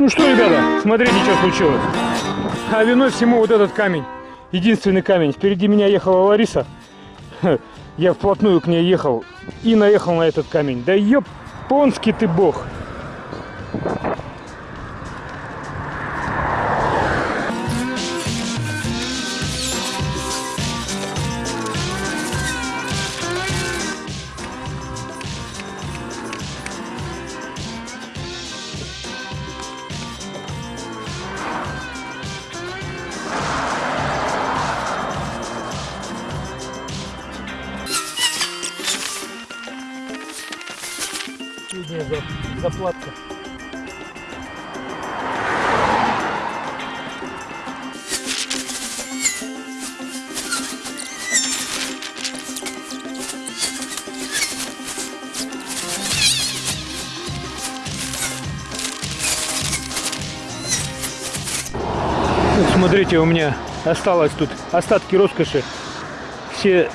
Ну что, ребята, смотрите, что случилось. А виной всему вот этот камень. Единственный камень. Впереди меня ехала Лариса. Я вплотную к ней ехал и наехал на этот камень. Да японский ты бог. Заплатка. Смотрите, у меня осталось тут остатки роскоши. Все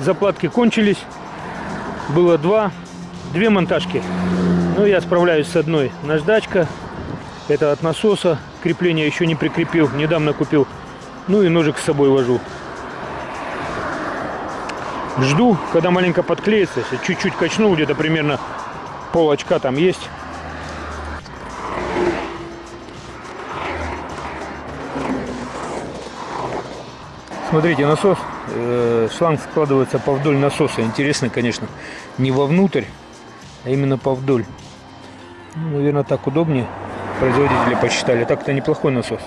заплатки кончились. Было два, две монтажки. Ну, я справляюсь с одной. Наждачка. Это от насоса. Крепление еще не прикрепил. Недавно купил. Ну и ножик с собой вожу. Жду, когда маленько подклеится. Чуть-чуть качнул, где-то примерно пол очка там есть. Смотрите, насос, э, шланг складывается повдоль насоса. Интересно, конечно, не вовнутрь, а именно повдоль. Ну, наверное, так удобнее. Производители посчитали. Так-то неплохой насос.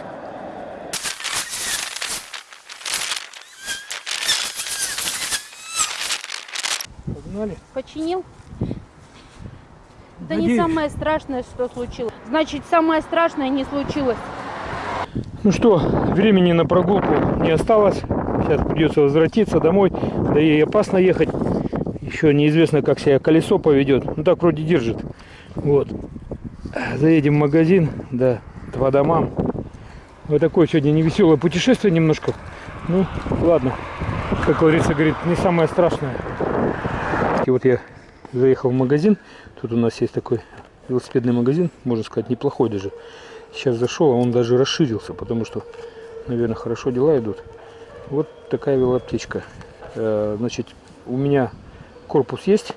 Погнали. Починил? Не Надеюсь. самое страшное, что случилось. Значит, самое страшное не случилось. Ну что, времени на прогулку не осталось. Сейчас придется возвратиться домой. Да и опасно ехать. Еще неизвестно, как себя колесо поведет. Ну так вроде держит. Вот. Заедем в магазин, да, два домам. Вот такое сегодня невеселое путешествие немножко. Ну, ладно. Как Лариса говорит, не самое страшное. И вот я заехал в магазин. Тут у нас есть такой велосипедный магазин, можно сказать, неплохой даже. Сейчас зашел, а он даже расширился, потому что, наверное, хорошо дела идут. Вот такая велоаптечка. Э, Значит, у меня корпус есть.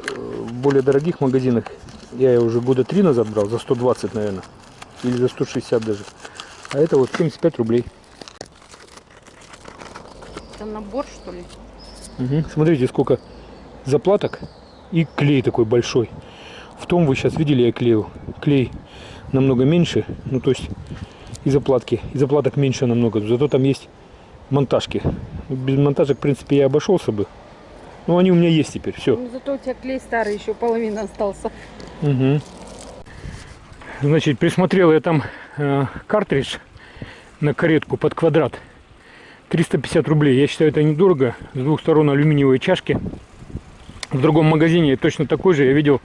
Э, В более дорогих магазинах я ее уже года три назад брал, за 120, наверное. Или за 160 даже. А это вот 75 рублей. Это набор, что ли? Мгм. Смотрите, сколько заплаток и клей такой большой. В том вы сейчас видели, я клеил. Клей намного меньше, ну то есть и заплатки, и заплаток меньше намного. Зато там есть монтажки. Без монтажек, в принципе, я обошелся бы. Но они у меня есть теперь, все. Ну, зато у тебя клей старый, еще половина остался. Угу. Значит, присмотрел я там э, картридж на каретку под квадрат. 350 рублей. Я считаю, это недорого. С двух сторон алюминиевые чашки. В другом магазине точно такой же я видел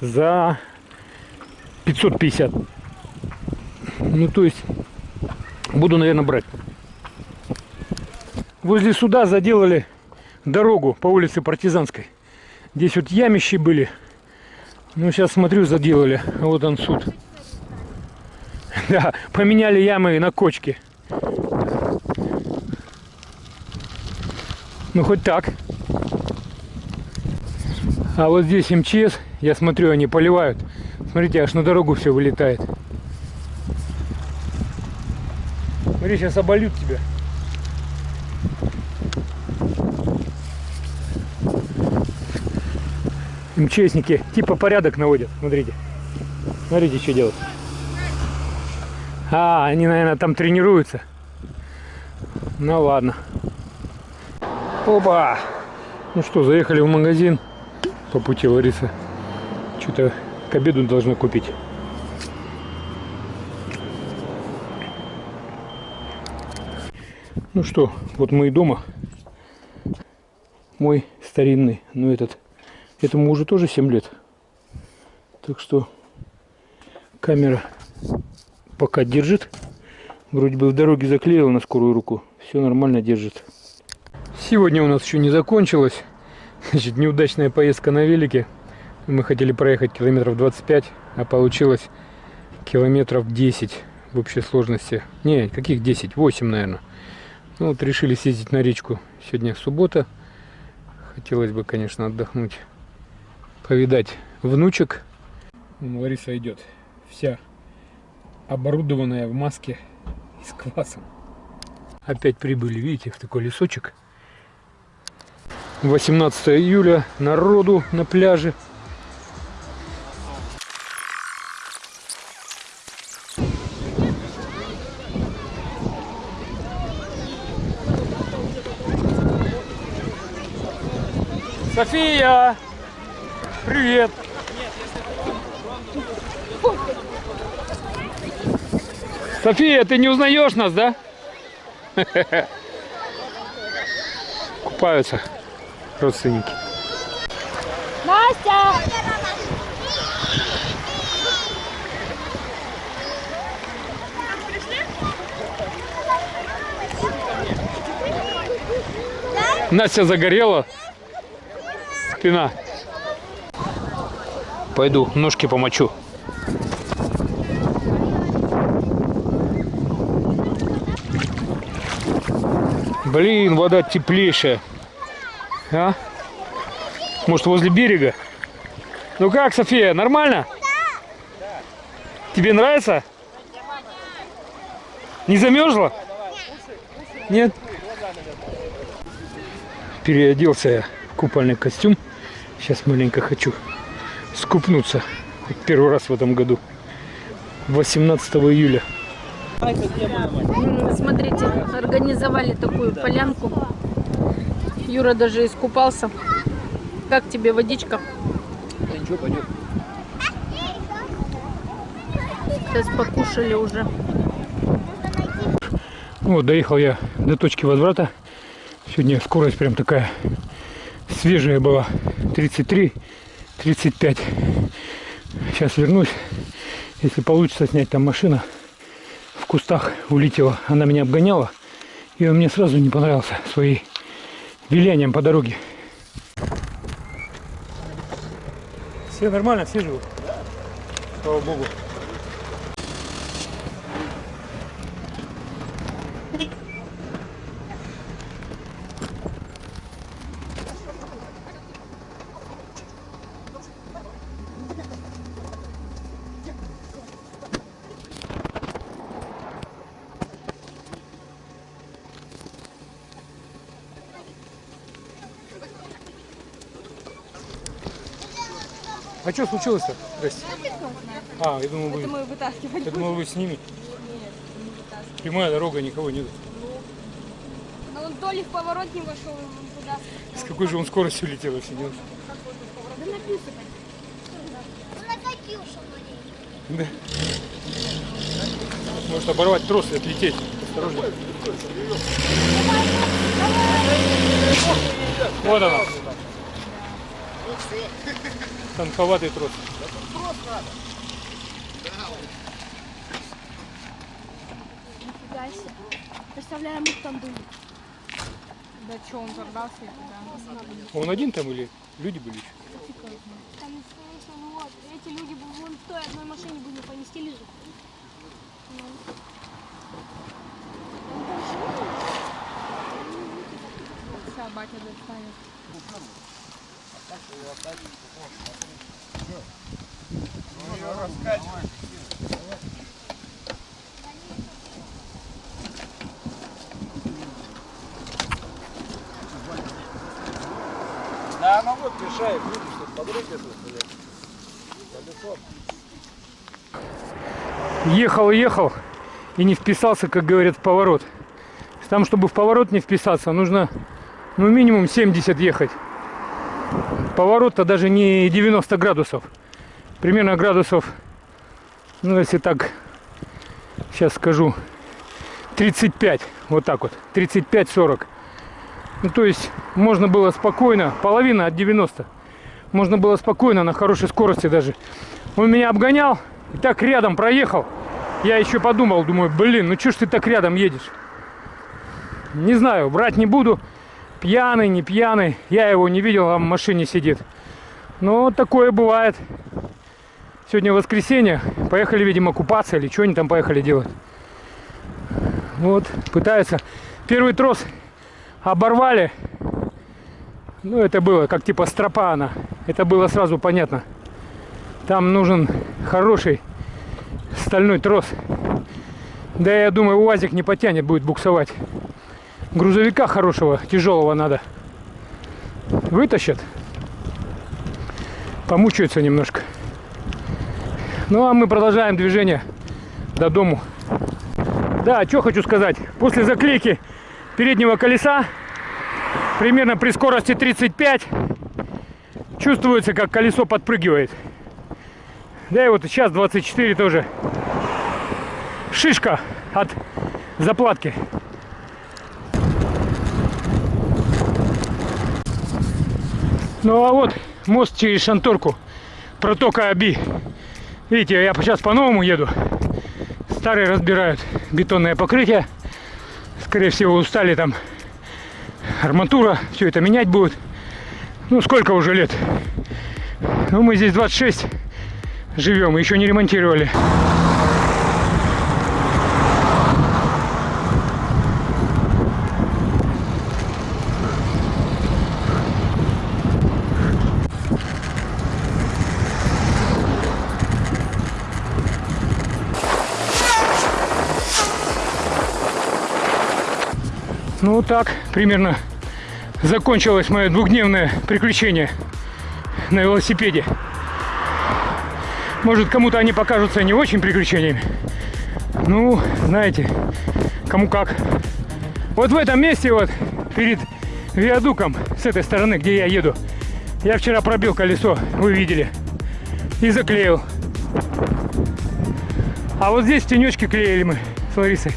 за 550. Ну, то есть, буду, наверное, брать. Возле суда заделали дорогу по улице Партизанской. Здесь вот ямищи были. Ну, сейчас смотрю, заделали. Вот он суд. Да, поменяли ямы на кочки. Ну, хоть так. А вот здесь МЧС, я смотрю, они поливают. Смотрите, аж на дорогу все вылетает. Смотри, сейчас обольют тебя. МЧСники типа порядок наводят. Смотрите. Смотрите, что делают. А, они, наверное, там тренируются. Ну ладно. Опа! Ну что, заехали в магазин по пути Лариса. Что-то к обеду должна купить. Ну что, вот мы и дома. Мой старинный, ну этот, этому уже тоже 7 лет. Так что камера пока держит. Вроде бы в дороге заклеил на скорую руку. Все нормально держит. Сегодня у нас еще не закончилось. Значит, неудачная поездка на велике. Мы хотели проехать километров 25, а получилось километров 10 в общей сложности. Не, каких 10? 8, наверное. Ну вот решили съездить на речку. Сегодня суббота. Хотелось бы, конечно, отдохнуть. Повидать внучек. Лариса идет. Вся оборудованная в маске и с классом. Опять прибыли, видите, в такой лесочек. 18 июля. Народу на пляже. София! Привет! София, ты не узнаешь нас, да? Купаются родственники. Настя! Настя загорела. Спина. Пойду ножки помочу. Блин, вода теплейшая. А? Может, возле берега? Ну как, София, нормально? Тебе нравится? Не замерзла? Нет? Переоделся я в купальный костюм. Сейчас маленько хочу скупнуться. Первый раз в этом году. 18 июля. Смотрите, организовали такую полянку. Юра даже искупался. Как тебе водичка? ничего, пойдет. Сейчас покушали уже. Вот, доехал я до точки возврата. Сегодня скорость прям такая свежая была. 33, 35. Сейчас вернусь. Если получится снять там машина, в кустах улетела. Она меня обгоняла. И он мне сразу не понравился своим вилянием по дороге. Все нормально, все живут. Слава Богу. А что случилось-то? Здрасте. А, я думал, вы, Мы вытаскивали. я думал, вы с ними. Прямая дорога, никого нет. Но он то ли в поворот не вошел, он туда. С какой же он скоростью летел, если не? Да написано. Да. Может оборвать трос и отлететь. Осторожно. Вот она. Танковатый трос. Нифига себе. Представляем, их там были. Да что, он взорвался туда? Он один там или люди были еще? Там, конечно, ну вот, эти люди бы вон в той одной машине бы не поместились же. Батя достанет. Да, она вот мешает, видишь, тут, блядь. Колесо. Ехал, ехал и не вписался, как говорят, в поворот. Там, чтобы в поворот не вписаться, нужно ну минимум 70 ехать. Поворот-то даже не 90 градусов. Примерно градусов, ну если так, сейчас скажу, 35. Вот так вот. 35-40. Ну то есть можно было спокойно, половина от 90. Можно было спокойно, на хорошей скорости даже. Он меня обгонял и так рядом проехал. Я еще подумал, думаю, блин, ну что ж ты так рядом едешь? Не знаю, брать не буду. Пьяный, не пьяный. Я его не видел, а в машине сидит. Но такое бывает. Сегодня воскресенье. Поехали, видимо, купаться или что они там поехали делать. Вот, пытаются. Первый трос оборвали. Ну, это было как типа стропа она. Это было сразу понятно. Там нужен хороший стальной трос. Да я думаю, УАЗик не потянет, будет буксовать. Грузовика хорошего, тяжелого надо. Вытащат. Помучаются немножко. Ну а мы продолжаем движение до дому. Да, что хочу сказать. После заклейки переднего колеса, примерно при скорости 35, чувствуется, как колесо подпрыгивает. Да и вот сейчас 24 тоже. Шишка от заплатки. Ну а вот мост через Шанторку. Протока Аби. Видите, я сейчас по-новому еду. Старые разбирают бетонное покрытие. Скорее всего, устали там арматура. Все это менять будет. Ну, сколько уже лет? Ну, мы здесь 26 живем, еще не ремонтировали. Ну вот так примерно закончилось мое двухдневное приключение на велосипеде. Может, кому-то они покажутся не очень приключениями. Ну, знаете, кому как. Вот в этом месте вот, перед виадуком, с этой стороны, где я еду, я вчера пробил колесо, вы видели, и заклеил. А вот здесь в клеили мы с Ларисой.